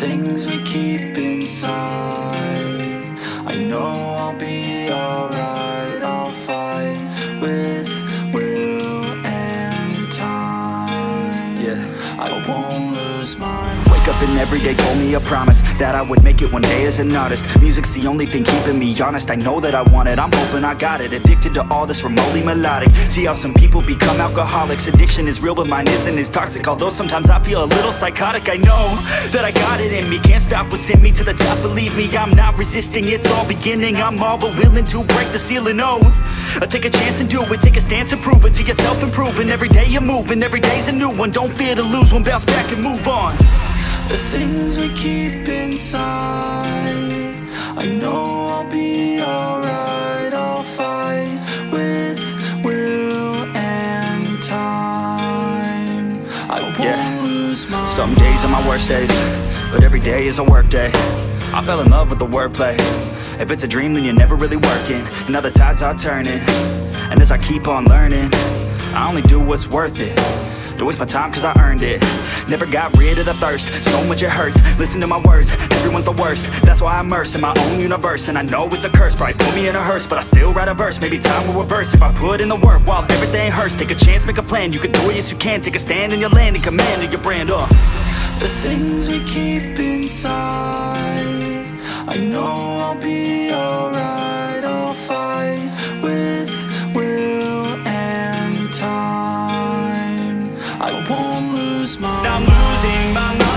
things we keep inside I know I'll be alright I'll fight with will and time Yeah. I won't lose my up and every day told me a promise That I would make it one day as an artist. Music's the only thing keeping me honest. I know that I want it, I'm hoping I got it. Addicted to all this remotely melodic. See how some people become alcoholics. Addiction is real but mine isn't as toxic. Although sometimes I feel a little psychotic I know that I got it in me. Can't stop what's in me to the top. Believe me, I'm not resisting. It's all beginning. I'm all but willing to break the ceiling Oh, I take a chance and do it. Take a stance and prove it. To yourself improving Every day you're moving, every day's a new one. Don't fear to lose one, bounce back and move on The things we keep inside I know I'll be alright I'll fight with will and time I won't Yeah. lose my Some days are my worst days, but every day is a work day. I fell in love with the wordplay. If it's a dream, then you're never really working. And now the tides are turning. And as I keep on learning, I only do what's worth it. Don't waste my time cause I earned it Never got rid of the thirst, so much it hurts. Listen to my words, everyone's the worst. That's why I'm immersed in my own universe. And I know it's a curse, probably put me in a hearse But I still write a verse, maybe time will reverse If I put in the work while everything hurts. Take a chance, make a plan, you can do it, yes you can. Take a stand in your land and command of your brand, uh. The things we keep inside small. I'm losing my mind.